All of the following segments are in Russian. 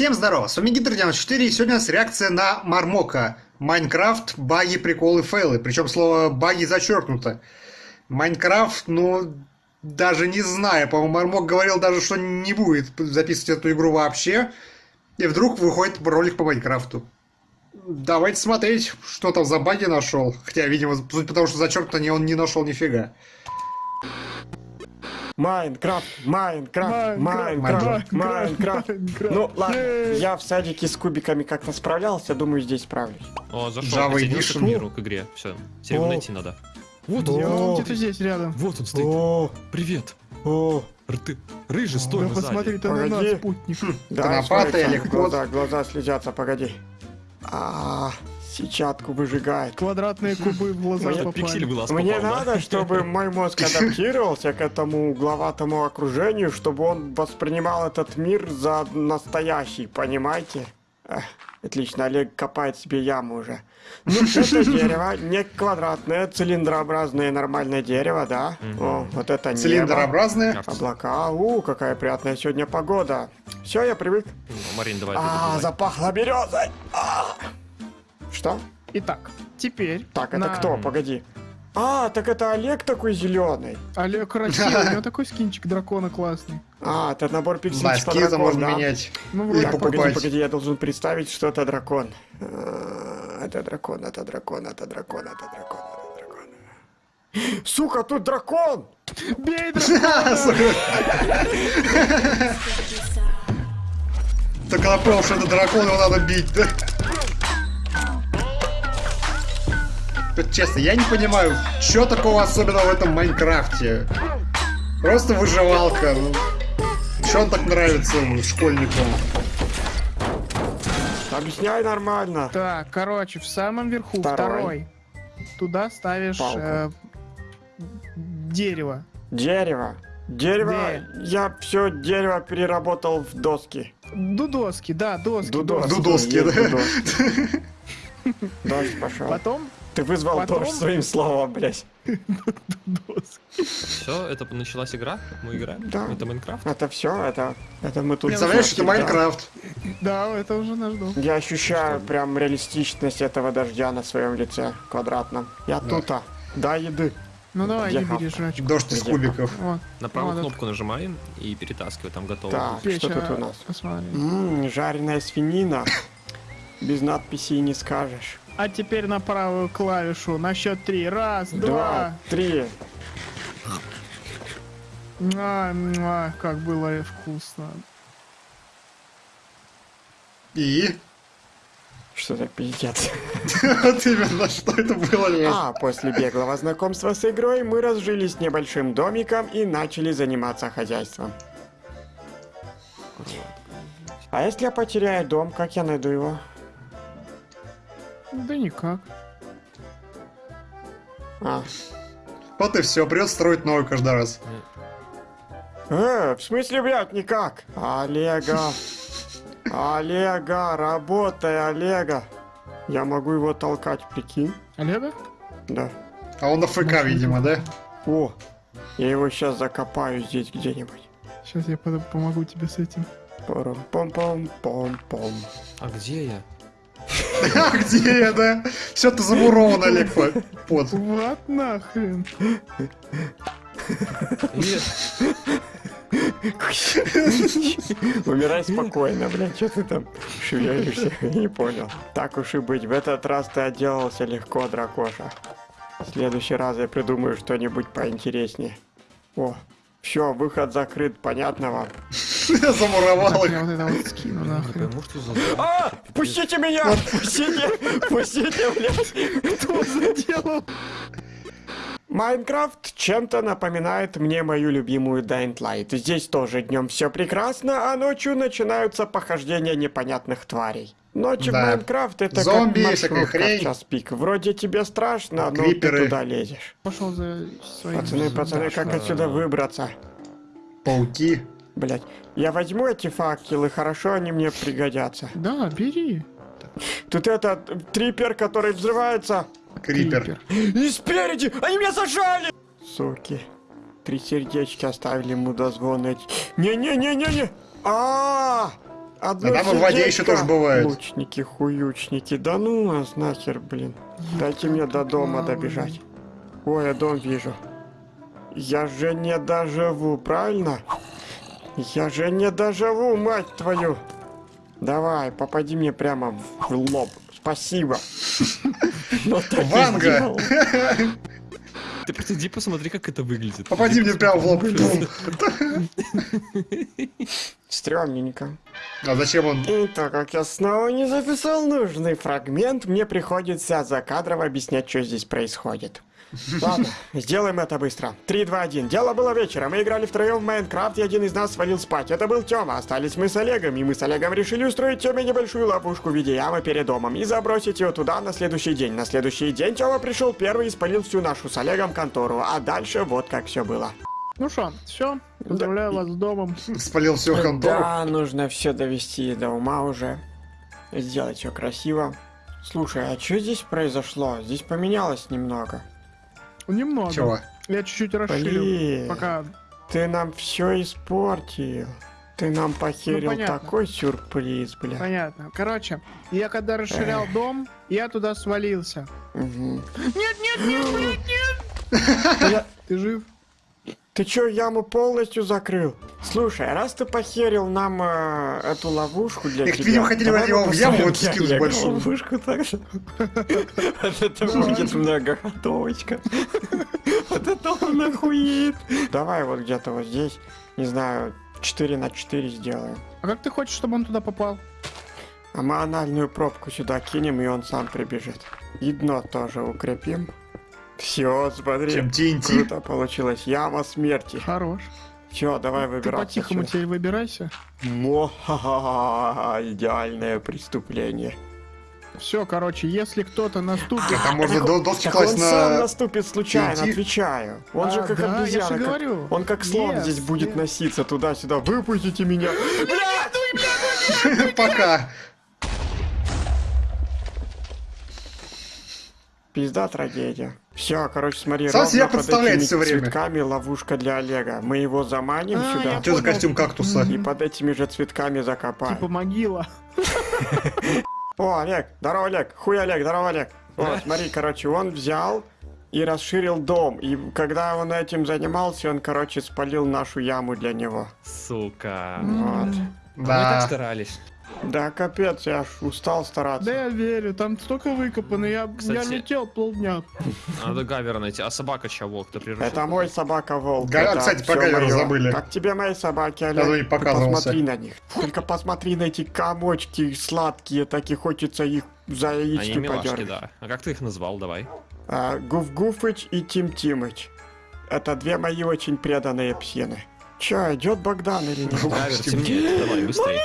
Всем здорово, с вами Гидр94 и сегодня у нас реакция на Мармока. Майнкрафт, баги, приколы, фейлы. Причем слово баги зачеркнуто. Майнкрафт, ну, даже не знаю. По-моему, Мармок говорил даже, что не будет записывать эту игру вообще. И вдруг выходит ролик по Майнкрафту. Давайте смотреть, что там за баги нашел. Хотя, видимо, потому что зачеркнуто не он не нашел нифига. Minecraft, Minecraft, Minecraft, Minecraft. Ну ладно, я в садике с кубиками как-то справлялся, думаю, здесь справлюсь. О, зашел. Присоединился к миру, к игре. Все, теперь его найти надо. Вот он, где-то здесь рядом. вот он стоит. О, Привет. о, Рты. Рыжий, стой, Да посмотри ты на нас, спутник. да, Конопатый смотри, Олег, глаза, глаза слезятся, погоди. А, сетчатку выжигает. Квадратные кубы в глаза Мне пиксель в глаз Мне попал, да? надо, чтобы мой мозг адаптировался к этому угловатому окружению, чтобы он воспринимал этот мир за настоящий, понимаете? Эх, отлично, Олег копает себе яму уже. Ну, это дерево не квадратное, цилиндрообразное нормальное дерево, да? О, вот это небо. Цилиндрообразные. Облака, у, какая приятная сегодня погода. Все, я привык. Ну, Марин, давай. А, запахло березой. А. Что? Итак, теперь... Так, это на- кто? Погоди. А, так это Олег такой зеленый. Олег красивый, у него такой скинчик дракона классный. А, это набор пикселей по дракону, можно да? менять. Ну, вроде Так, погоди, погоди, я должен представить, что это дракон. А, Это дракон, это дракон, это дракон, это дракон, это дракон. Сука, тут дракон! Бей дракона! Так когда понял, что это дракон, его надо бить, да? Вот Честно, я не понимаю, что такого особенного в этом Майнкрафте? Просто выживалка. Ну, что он так нравится школьникам? Объясняй нормально. Так, короче, в самом верху, Второй. второй. Туда ставишь э, дерево. Дерево. Дерево. Я все дерево переработал в доски. Дудоски, да, доски. Дудоски. Дудоски, Есть да? дудоски. Дождь пошел. Потом Ты вызвал потом- дождь своим словом, блядь. Все, это началась игра? Мы играем? Да. Это Майнкрафт? Это все, это, это мы тут. Представляешь, это всё Майнкрафт. Да, это уже наш дом. Я ощущаю прям реалистичность этого дождя на своем лице квадратном. Я тут, а. Да, еды. Ну давай, не бери жрачку. Дождь из кубиков. Вот. На правую кнопку нажимаем и перетаскивай, там готово. Так, что тут а, у нас? Посмотри. Ммм, жареная свинина. Без надписей не скажешь. А теперь на правую клавишу на счет три. Раз, Два, два. три. Муа, муа, как было вкусно. И? Что за пиздец? Вот именно, что это было? А после беглого знакомства с игрой мы разжились небольшим домиком и начали заниматься хозяйством. А если я потеряю дом, как я найду его? Да никак. А, Вот и все, придется строить новый каждый раз. Э, в смысле, блядь, никак? Олега. Олега, работай, Олега. Я могу его толкать, прикинь? Олега? Да. А он на ФК, видимо, да? О, я его сейчас закопаю здесь где-нибудь. Сейчас я помогу тебе с этим. Пом-пом-пом-пом. А где я? А где я, да? Все, ты замурован, Олег, по- под. Вот нахрен. Умирай спокойно, блядь, что ты там шевелишься? Не понял. Так уж и быть, в этот раз ты отделался легко, дракоша. В следующий раз я придумаю что-нибудь поинтереснее. О, все, выход закрыт, понятно вам? Я замуровал их. я вот это вот скину нахрен. А, пустите меня! Пустите! Пустите, блядь! Кто заделал? Майнкрафт чем-то напоминает мне мою любимую Dying Light. Здесь тоже днем все прекрасно, а ночью начинаются похождения непонятных тварей. Ночью Да. в Майнкрафт это Зомби, как маршрутка в час пик. Вроде тебе страшно, но Криперы. ты туда лезешь. Пошел за своим. Пацаны, пацаны, как отсюда выбраться? Пауки. Блять, я возьму эти факелы, хорошо они мне пригодятся. Да, бери. Тут этот трипер, который взрывается. Крипер. И спереди! Они меня зажали! Суки. Три сердечки оставили мудозвоны. Не-не-не-не-не! А! одно А там и в воде еще тоже бывает. Лучники, хуючники, да ну вас нахер, блин. Дайте мне до дома добежать. Ой, я дом вижу. Я же не доживу, правильно? Я же не доживу, мать твою. Давай, попади мне прямо в лоб. Спасибо. Ванга! Ты просто иди посмотри, как это выглядит. Попади мне прямо в лоб. Стрёмненько. А зачем он? И так как я снова не записал нужный фрагмент, мне приходится закадрово объяснять, что здесь происходит. Ладно, сделаем это быстро. 3, 2, 1. Дело было вечером. Мы играли втроем в Майнкрафт, и один из нас свалил спать. Это был Тёма. Остались мы с Олегом, и мы с Олегом решили устроить Тёме небольшую ловушку в виде ямы перед домом и забросить ее туда на следующий день. На следующий день Тёма пришел первый и спалил всю нашу с Олегом контору. А дальше вот как все было. Ну что, все, поздравляю вас с домом. Спалил всю контору. Да, нужно все довести до ума уже. Сделать все красиво. Слушай, а что здесь произошло? Здесь поменялось немного. Немного. Чего? Я чуть-чуть расширил. Блин, Пока ты нам все испортил. Ты нам похерил понятно. такой сюрприз, бля. понятно. Короче, я когда расширял дом, я туда свалился. Мгм. Нет, нет, нет, блядь, нет! Ты жив? Ты чё, яму полностью закрыл? Слушай, а раз ты похерил нам э, эту ловушку для Их, тебя... видимо, хотели давай его в яму вот скинуть большую. ловушку так же. Вот это будет многоходовочка. Вот это он охуеет. Давай вот где-то вот здесь, не знаю, 4 на 4 сделаем. А как ты хочешь, чтобы он туда попал? А мы анальную пробку сюда кинем, и он сам прибежит. И дно тоже укрепим. Все, смотри. Чем TNT? Круто получилось. Яма смерти. Хорош. Все, давай Ты выбираться. по-тихому теперь выбирайся. Мо-ха-ха-ха, идеальное преступление. Все, короче, если кто-то наступит... Там можно до- доски Так класть он сам на... наступит случайно, TNT. отвечаю. Он же А, как да, я же обезьяна. как- говорю. Он как слон Yes, здесь будет yes. носиться туда-сюда. Выпустите меня. Пока. Пизда трагедия. Все, короче, смотри, Сам себя представляет всё время. цветками ловушка для Олега. Мы его заманим А, сюда я Что за костюм кактуса? и под этими же цветками закопаем. Типа могила. О, Олег, здорово, Олег. Хуй, Олег, здорово, Олег. Да. смотри, короче, он взял и расширил дом. И когда он этим занимался, он, короче, спалил нашу яму для него. Сука. Вот. Мы так Да. старались. Да, капец, я аж устал стараться. Да я верю, там столько выкопано, я, я Кстати- летел полдня. Надо Гавера найти. А собака чего? Кто приручил? Это мой собака Волк. Га- это кстати, про Гавера забыли. Как тебе мои собаки, Олег? Я Ты. Посмотри на них. Только посмотри на эти комочки сладкие, так и хочется их за Они яички милашки, подергать. да. А как ты их назвал? Давай. А, Гуф-Гуфыч и Тим Тимыч. Это две мои очень преданные псины. Чё, идет Богдан или нет? Гавер, темнеет. Давай, быстрее.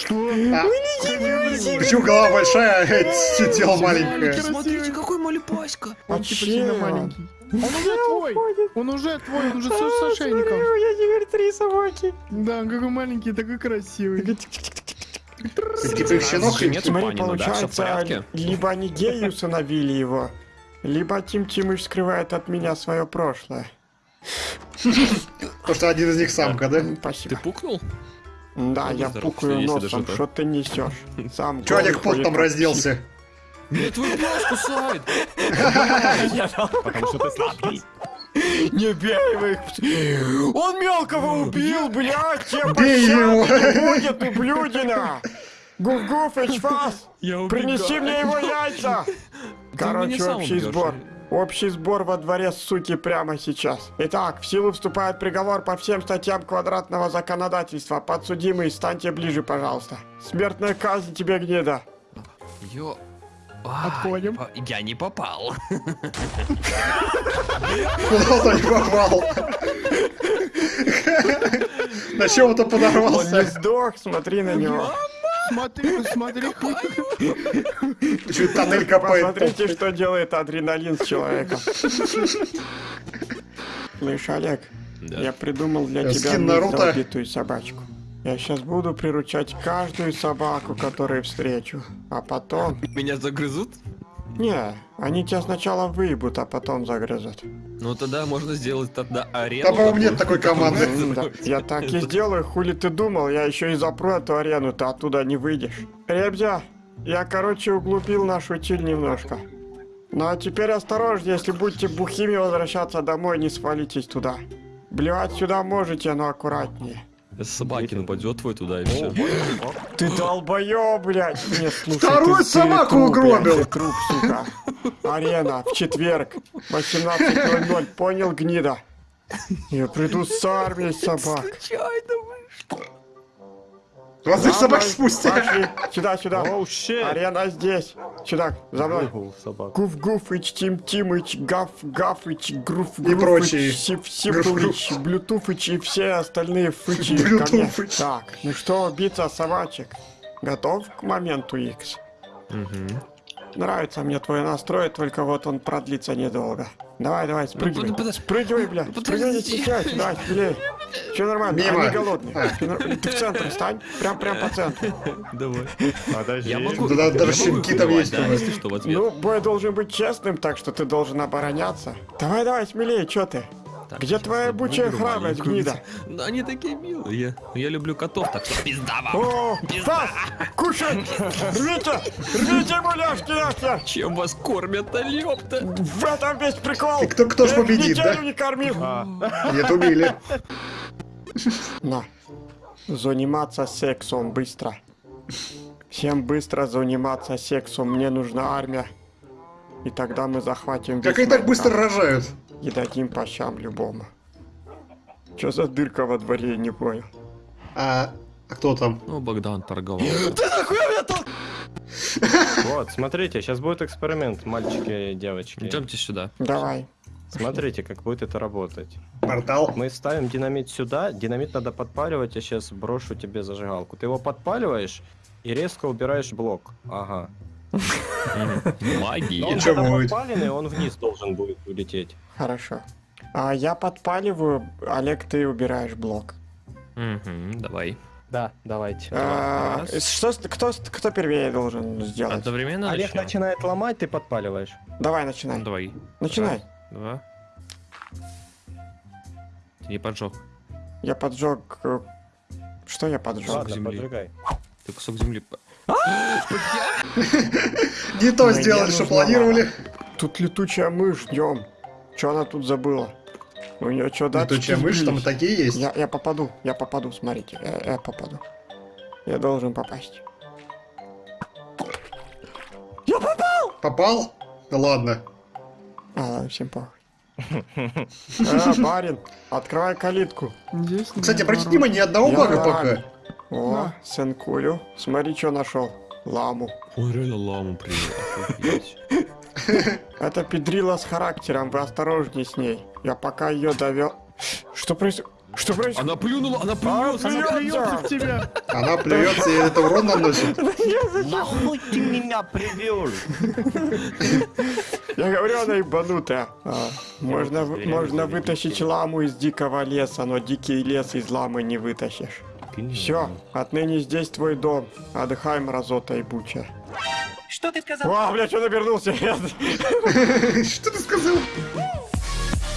Что? А, Почему голова большая, а тело маленькое? Смотрите, какой малюпаська. Он типа сильно маленький. Он уже твой! Он уже твой, он уже с ошейником. я теперь три собаки. Да, он какой маленький, такой красивый. Ты типа их щенок нет Смотри, да? Всё в получается, либо они геи усыновили его, либо Тим Тимыч скрывает от меня свое прошлое. То, что один из них самка, да? Ты Спасибо. пукнул? Да, Ну, я пукаю носом, что ты несешь? Сам Че голый Олег пот ходит, там как разделся? Нет, твой пес кусает. Потому что ты сладкий. Не бей его их. Он мелкого убил, блядь, тебе Бей его. пощады не будет, ублюдина. Гуф-Гуфыч, фас, принеси мне его яйца. Ты Короче, общий сбор. Общий сбор во дворе суки прямо сейчас. Итак, в силу вступает приговор по всем статьям квадратного законодательства. Подсудимый, станьте ближе, пожалуйста. Смертная казнь тебе, гнида. Ё... Отходим. по- Я не попал. Куда-то не попал. На чем-то Он не подорвался. сдох, смотри на него. Смотри, смотри. Чуть тоннель копает. Посмотрите, что делает адреналин с человеком. Слышь, Олег, я придумал для тебя убитую собачку. Я сейчас буду приручать каждую собаку, которую встречу. А потом... Меня загрызут? Не, они тебя сначала выебут, а потом загрызут. Ну тогда можно сделать тогда арену. Да, по-моему, нет такой команды. Я так и сделаю, хули ты думал, я еще и запру эту арену, ты оттуда не выйдешь. Ребзя, я, короче, углубил нашу утиль немножко. Ну а теперь осторожнее, если будете бухими возвращаться домой, не свалитесь туда. Блевать сюда можете, но аккуратнее. Собаки нападет твой туда и все. Ты долбоёб, блядь! Нет, слушай, Вторую собаку угробил. труп, сука. Арена в четверг, 18.00, понял, гнида? Я приду с армией собак. Вас их собак спустя. Пошли, сюда, сюда. Оу! Арена здесь. Сюда, за мной. Собак. Гуф Гуфыч, Тим Тимыч, Гаф Гафыч, Груф И прочие. Сип Сипулыч, Блютуфыч и все остальные фычи. Блютуфыч. Так, ну что, биться собачек? Готов к моменту X? Нравится мне твой настрой, только вот он продлится недолго. Давай, давай, спрыгивай. подожди. Спрыгивай, бля. Спрыгивай, не стесняйся, давай, смелее. Все нормально, Мимо. они голодные. Ты в центр стань, прям, прям по центру. Давай. Подожди. Я могу. Да, я даже щенки там есть да, у вас. если что, в ответ. Ну, бой должен быть честным, так что ты должен обороняться. Давай, давай, смелее, чё ты? Так, Где твоя бучая храбрость, гнида? Ну, они такие милые. Я люблю котов, так что пизда вам. О, Стас, кушай! Рвите! Рвите муляшки нахер! Чем вас кормят-то, ёпта? В этом весь прикол! И кто- кто ж победит, да? не кормил! Нет, убили. На. Заниматься сексом быстро. Всем быстро заниматься сексом. Мне нужна армия. И тогда мы захватим Как они так быстро рожают? И дадим по щам любому. Чё за дырка во дворе, не понял. А кто там? Ну, Богдан торговал. Вот, смотрите, сейчас будет эксперимент, мальчики и девочки. Идемте сюда. Давай. Смотрите, как будет это работать. Портал? Мы ставим динамит сюда, динамит надо подпаливать, я сейчас брошу тебе зажигалку. Ты его подпаливаешь и резко убираешь блок. Ага. Магия. он чё когда подпаленный, он вниз должен будет улететь. Хорошо. А я подпаливаю, Олег, ты убираешь блок. Давай. Да, давайте. А, что, кто, кто первее должен сделать? Одновременно Олег начнем? начинает ломать, ты подпаливаешь. Давай, Ну, начинай. Давай. Начинай. Раз, Два. Ты не поджег. Я поджег... э, Что я поджег? Ладно, земли. поджигай. Ты кусок земли... Не то сделали, что планировали. Тут летучая мышь днем. Что она тут забыла? У нее что, датчики Летучая мышь, там такие есть. Я, я попаду, я попаду, смотрите, я, я попаду. Я должен попасть. Попал? Да ладно. А, ладно, всем похуй. А, барин, открывай калитку. Кстати, обратите внимание, ни одного Я бага пока. О, Да. сынкулю, смотри, что нашел. Ламу. Ой, реально ламу привел. Это педрила с характером, вы осторожней с ней. Я пока ее довел... Что происходит? Что происходит? Она плюнула, она А, плюнула. плюется. Плюется в тебя. Она плюется и это урон наносит. Нахуй ты меня привел? Я говорю, она ебанутая. А, можно можно вытащить ламу из дикого леса, но дикий лес из ламы не вытащишь. Все, отныне здесь твой дом. Отдыхай, мразота и буча. Что ты сказал? О, бля, что обернулся? Что ты сказал?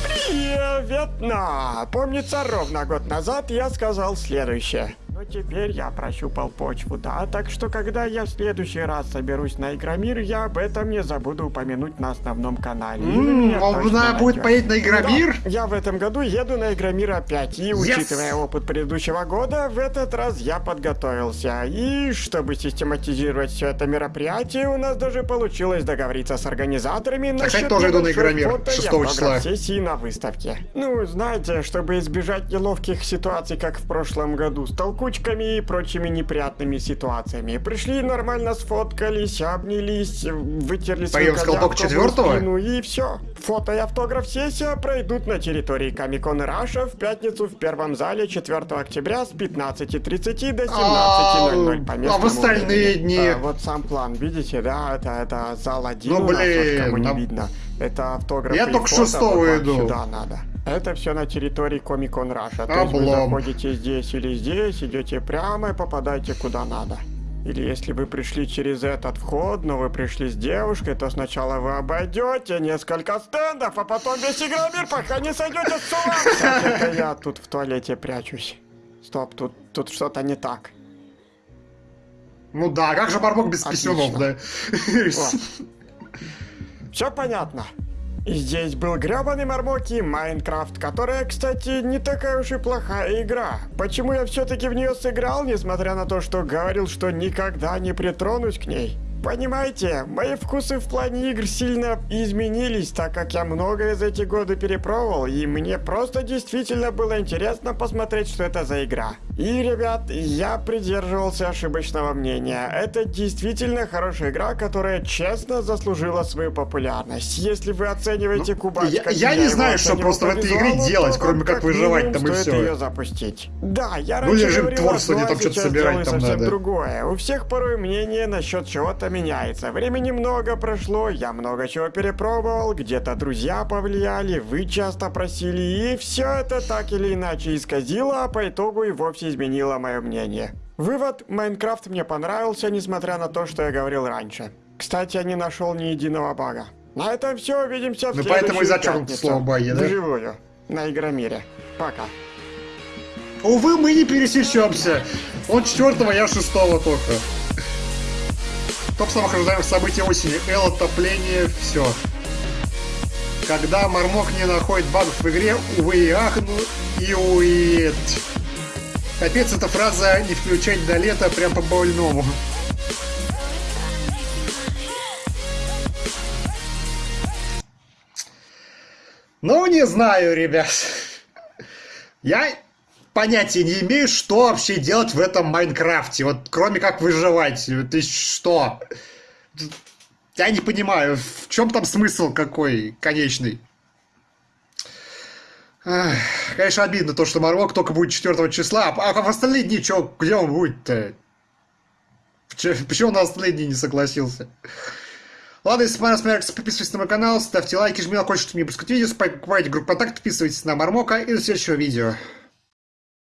Привет, Помнится, ровно год назад я сказал следующее. Но теперь я прощупал почву, да, так что когда я в следующий раз соберусь на Игромир, я об этом не забуду упомянуть на основном канале. И вы М, меня точно Можно будет поедет на Игромир? Да, я в этом году еду на Игромир опять, и учитывая опыт предыдущего года, в этот раз я подготовился. И чтобы систематизировать все это мероприятие, у нас даже получилось договориться с организаторами кстати, насчет тоже иду на Игромир фото и 6 автограф числа. сессии на выставке. Ну, знаете, чтобы избежать неловких ситуаций, как в прошлом году, с толкучками и прочими неприятными ситуациями. Пришли, нормально сфоткались, обнялись, вытерли свои Поем с колпак четвертого? Ну и все. Фото и автограф-сессия пройдут на территории Комикон Раша в пятницу в первом зале 4 октября с 15.30 до 17.00 по местному а в остальные дни? А, вот сам план, видите, да, это, это зал один Ну, у нас, вот блин, кому не видно. Это автограф Я только шестого иду. Сюда надо. Это все на территории Комикон Раша. То есть вы заходите здесь или здесь, идете прямо и попадаете куда надо. Или если вы пришли через этот вход, но вы пришли с девушкой, то сначала вы обойдете несколько стендов, а потом весь игромир, пока не сойдете с ума. Это я тут в туалете прячусь. Стоп, тут, тут что-то не так. Ну да, как же Мармок без писюнов, да? Все понятно. Здесь был гребаный Мармоки Майнкрафт, которая, кстати, не такая уж и плохая игра. Почему я все-таки в нее сыграл, несмотря на то, что говорил, что никогда не притронусь к ней? Понимаете, мои вкусы в плане игр сильно изменились, так как я многое за эти годы перепробовал, и мне просто действительно было интересно посмотреть, что это за игра. И, ребят, я придерживался ошибочного мнения. Это действительно хорошая игра, которая честно заслужила свою популярность. Если вы оцениваете кубач, Ну, я- как я не знаю, что просто в этой игре делать, кроме как как выживать минимум там и всё. ее запустить. Да, я Ну, раньше говорил где а там что-то собирать там надо. другое. У всех порой мнение насчет чего-то меняется. Времени много прошло, я много чего перепробовал, где-то друзья повлияли, вы часто просили, и все это так или иначе исказило, а по итогу и вовсе изменило мое мнение. Вывод, Майнкрафт мне понравился, несмотря на то, что я говорил раньше. Кстати, я не нашел ни единого бага. На этом все, увидимся в Ну, поэтому и пятницу. слово «баги», да? Вживую. На Игромире. Пока. Увы, мы не пересечемся. Он четвертого, я шестого только. Топ самых ожидаемых событий осени. Эл, отопление, все. Когда Мармок не находит багов в игре, увы и ах, ну и ует. Капец, эта фраза не включать до лета прям по больному. Ну, не знаю, ребят. Я понятия не имею, что вообще делать в этом Майнкрафте. Вот кроме как выживать. Есть что? Я не понимаю, в чем там смысл какой конечный. Ах, Конечно, обидно то, что Марвок только будет 4 числа, а а в остальные дни чё, где он будет-то? Че- Почему на остальные дни не согласился? Ладно, если понравилось, смотрите, подписывайтесь на мой канал, ставьте лайки, жмите на колокольчик, чтобы не пропускать видео, покупайте группу контакт, подписывайтесь на Мармока и до следующего видео.